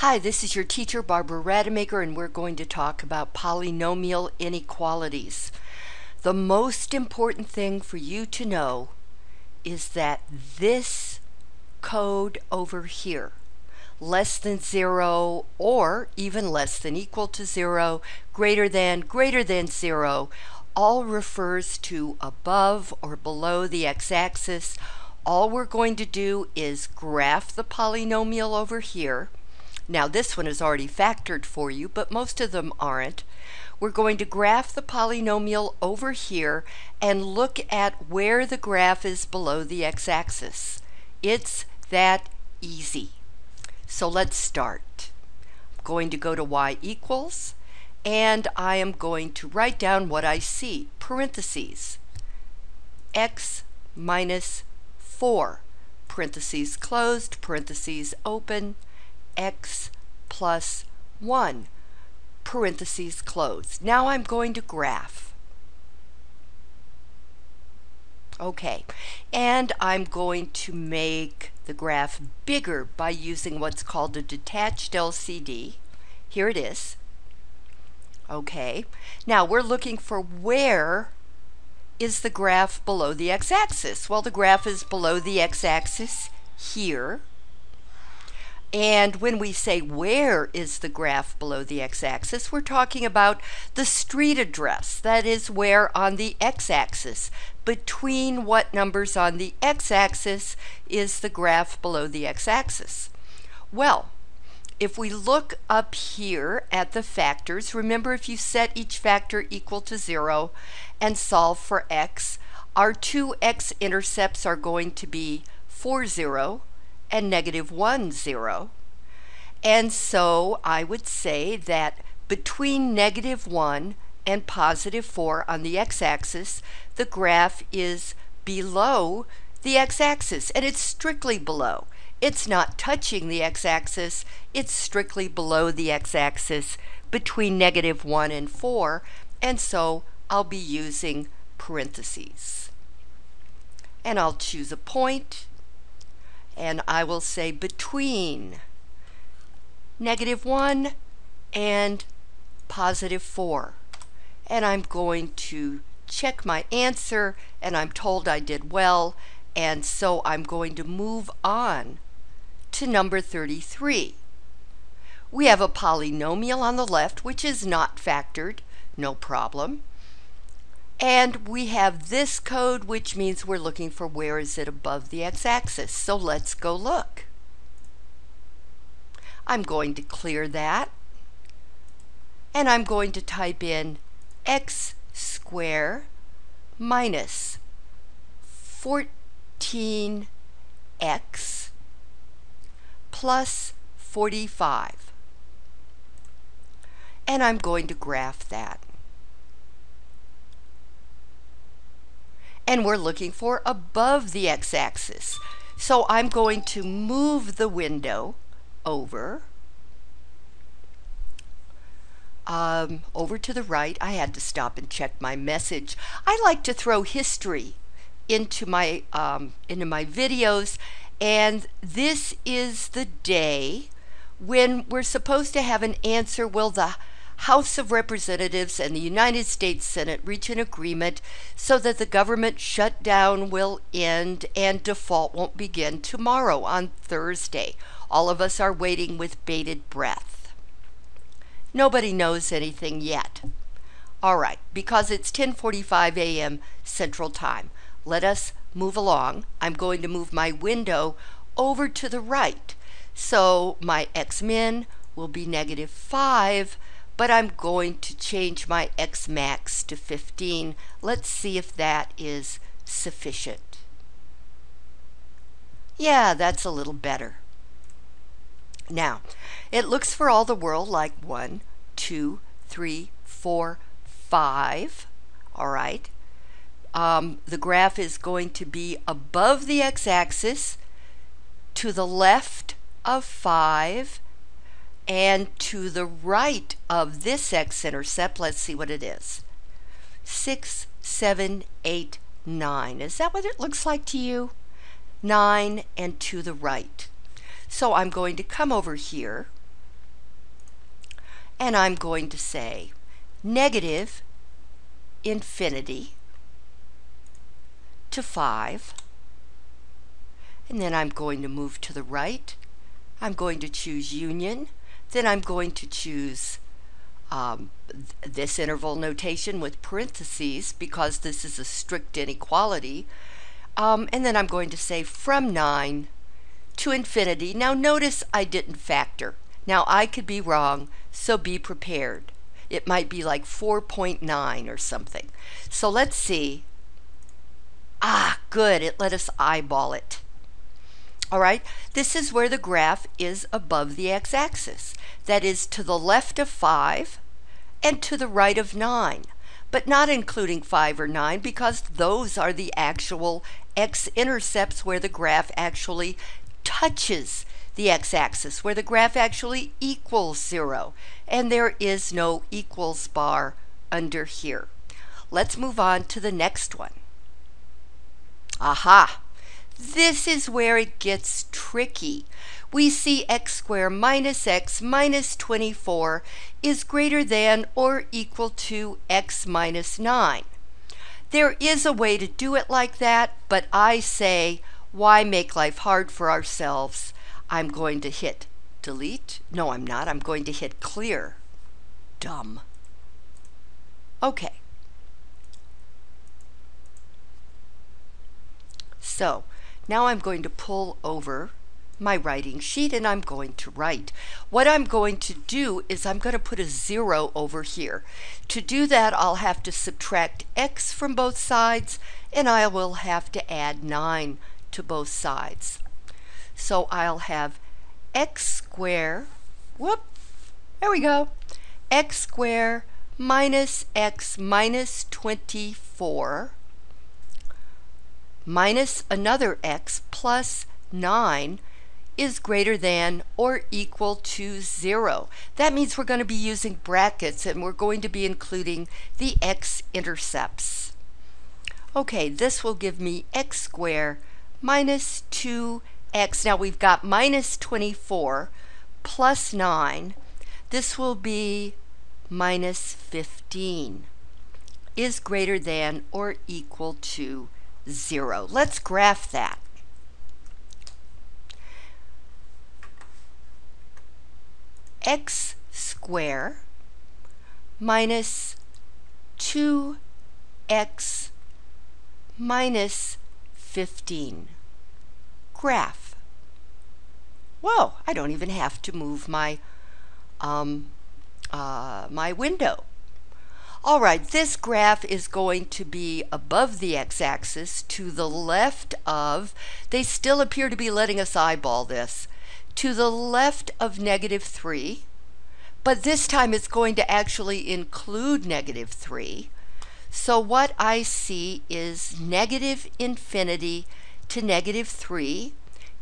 Hi, this is your teacher Barbara Rademacher and we're going to talk about polynomial inequalities. The most important thing for you to know is that this code over here, less than zero or even less than equal to zero, greater than, greater than zero, all refers to above or below the x-axis. All we're going to do is graph the polynomial over here now this one is already factored for you, but most of them aren't. We're going to graph the polynomial over here and look at where the graph is below the x-axis. It's that easy. So let's start. I'm going to go to y equals, and I am going to write down what I see, parentheses, x minus 4, parentheses closed, parentheses open, x plus 1, parentheses closed. Now I'm going to graph. Okay, and I'm going to make the graph bigger by using what's called a detached LCD. Here it is. Okay, now we're looking for where is the graph below the x-axis? Well, the graph is below the x-axis here. And when we say where is the graph below the x-axis, we're talking about the street address. That is where on the x-axis, between what numbers on the x-axis is the graph below the x-axis. Well, if we look up here at the factors, remember if you set each factor equal to 0 and solve for x, our two x-intercepts are going to be 4, 0, and negative 1, 0. And so I would say that between negative 1 and positive 4 on the x-axis, the graph is below the x-axis, and it's strictly below. It's not touching the x-axis, it's strictly below the x-axis between negative 1 and 4, and so I'll be using parentheses. And I'll choose a point, and I will say between negative 1 and positive 4. And I'm going to check my answer and I'm told I did well and so I'm going to move on to number 33. We have a polynomial on the left which is not factored, no problem. And we have this code, which means we're looking for where is it above the x-axis. So let's go look. I'm going to clear that. And I'm going to type in x square minus 14x plus 45. And I'm going to graph that. And we're looking for above the x-axis. So I'm going to move the window over, um, over to the right. I had to stop and check my message. I like to throw history into my, um, into my videos, and this is the day when we're supposed to have an answer. Will the House of Representatives and the United States Senate reach an agreement so that the government shutdown will end and default won't begin tomorrow on Thursday. All of us are waiting with bated breath. Nobody knows anything yet. All right, because it's 10:45 a.m. Central Time. Let us move along. I'm going to move my window over to the right. So my x min will be negative 5 but I'm going to change my X max to 15. Let's see if that is sufficient. Yeah, that's a little better. Now, it looks for all the world like one, two, three, four, five. All right. Um, the graph is going to be above the x-axis to the left of 5 and to the right of this x-intercept, let's see what it is. 6, 7, 8, 9. Is that what it looks like to you? 9 and to the right. So I'm going to come over here and I'm going to say negative infinity to 5 and then I'm going to move to the right. I'm going to choose union. Then I'm going to choose um, th this interval notation with parentheses because this is a strict inequality. Um, and then I'm going to say from 9 to infinity. Now notice I didn't factor. Now I could be wrong, so be prepared. It might be like 4.9 or something. So let's see. Ah, good, it let us eyeball it. All right, this is where the graph is above the x-axis. That is to the left of 5 and to the right of 9, but not including 5 or 9 because those are the actual x-intercepts where the graph actually touches the x-axis, where the graph actually equals 0, and there is no equals bar under here. Let's move on to the next one. Aha! This is where it gets tricky. We see x squared minus x minus 24 is greater than or equal to x minus 9. There is a way to do it like that, but I say, why make life hard for ourselves? I'm going to hit delete. No, I'm not. I'm going to hit clear. Dumb. Okay. So now I'm going to pull over my writing sheet and I'm going to write. What I'm going to do is I'm going to put a zero over here. To do that, I'll have to subtract x from both sides and I will have to add 9 to both sides. So I'll have x squared, whoop, there we go, x squared minus x minus 24 minus another x plus 9 is greater than or equal to 0. That means we're going to be using brackets and we're going to be including the x-intercepts. Okay, this will give me x squared minus 2x. Now we've got minus 24 plus 9. This will be minus 15 is greater than or equal to 0. Let's graph that. x squared minus 2x minus 15. Graph. Whoa, I don't even have to move my, um, uh, my window. All right, this graph is going to be above the x-axis. To the left of, they still appear to be letting us eyeball this, to the left of negative 3, but this time it's going to actually include negative 3. So what I see is negative infinity to negative 3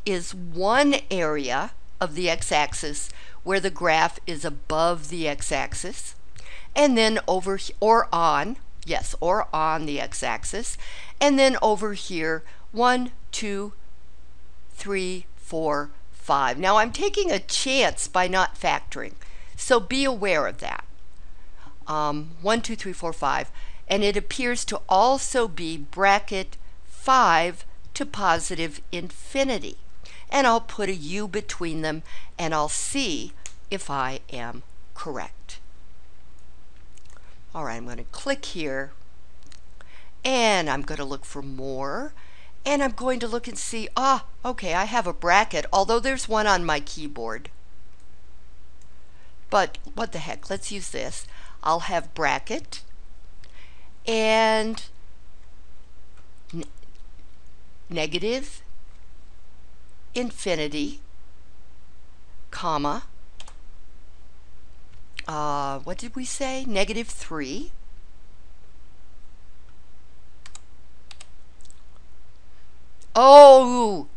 is one area of the x-axis where the graph is above the x-axis and then over or on, yes, or on the x-axis, and then over here, one, two, three, four, five. Now I'm taking a chance by not factoring, so be aware of that. Um, one, two, three, four, five, and it appears to also be bracket five to positive infinity. And I'll put a U between them and I'll see if I am correct. All right, I'm going to click here and I'm going to look for more and I'm going to look and see, ah, okay, I have a bracket, although there's one on my keyboard. But what the heck, let's use this. I'll have bracket and negative infinity, comma, uh, what did we say? Negative 3. Oh,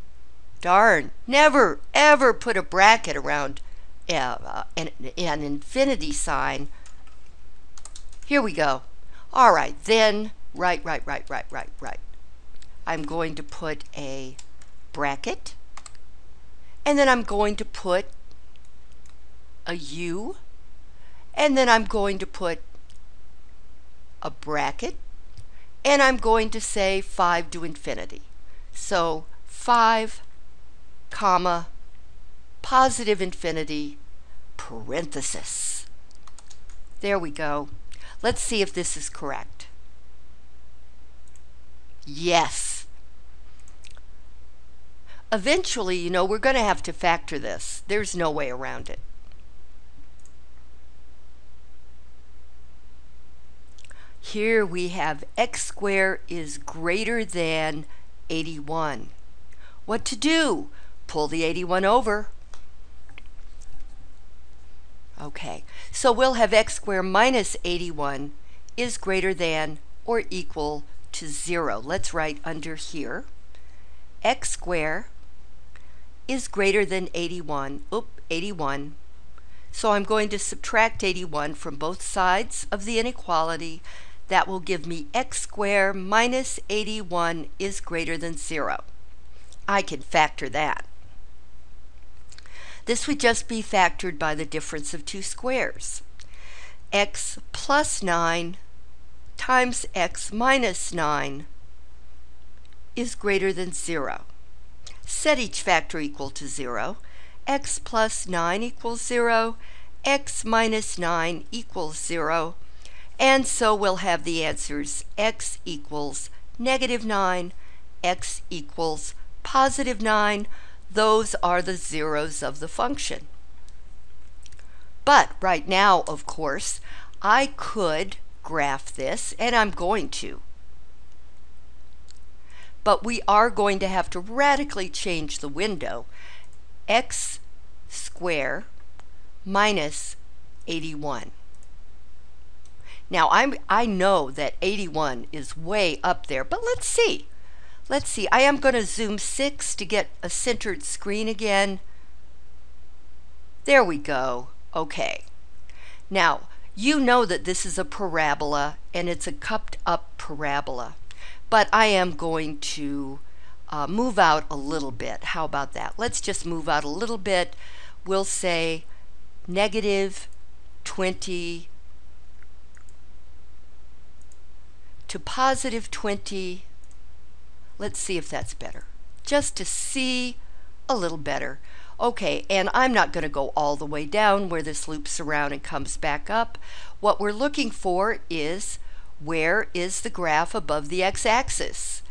darn. Never, ever put a bracket around uh, an, an infinity sign. Here we go. All right, then, right, right, right, right, right, right. I'm going to put a bracket, and then I'm going to put a U, and then I'm going to put a bracket and I'm going to say 5 to infinity. So 5 comma positive infinity parenthesis. There we go. Let's see if this is correct. Yes. Eventually, you know, we're going to have to factor this. There's no way around it. Here we have x squared is greater than 81. What to do? Pull the 81 over. Okay, so we'll have x squared minus 81 is greater than or equal to 0. Let's write under here. x squared is greater than 81. Oop, 81. So I'm going to subtract 81 from both sides of the inequality. That will give me x squared minus 81 is greater than 0. I can factor that. This would just be factored by the difference of two squares. x plus 9 times x minus 9 is greater than 0. Set each factor equal to 0. x plus 9 equals 0, x minus 9 equals 0, and so we'll have the answers x equals negative 9, x equals positive 9, those are the zeros of the function. But right now, of course, I could graph this, and I'm going to. But we are going to have to radically change the window. x square minus 81. Now, I'm, I know that 81 is way up there, but let's see. Let's see, I am going to zoom 6 to get a centered screen again. There we go. Okay. Now, you know that this is a parabola and it's a cupped up parabola. But I am going to uh, move out a little bit. How about that? Let's just move out a little bit. We'll say negative 20 to positive 20 Let's see if that's better. Just to see a little better. Okay, and I'm not going to go all the way down where this loops around and comes back up. What we're looking for is where is the graph above the x-axis?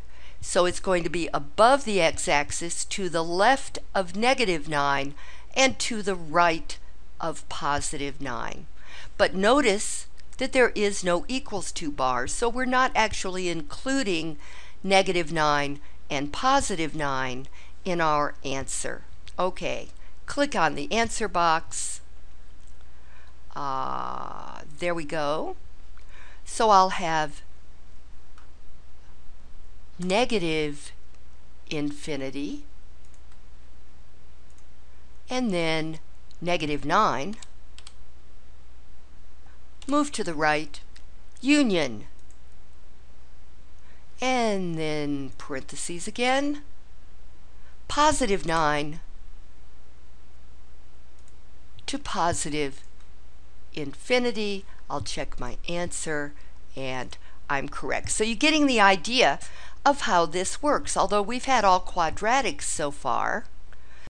So it's going to be above the x-axis to the left of negative 9 and to the right of positive 9. But notice that there is no equals to bar. so we're not actually including negative 9, and positive 9 in our answer. Okay, click on the answer box. Uh, there we go. So I'll have negative infinity and then negative 9 move to the right union and then parentheses again, positive 9 to positive infinity. I'll check my answer and I'm correct. So you're getting the idea of how this works. Although we've had all quadratics so far,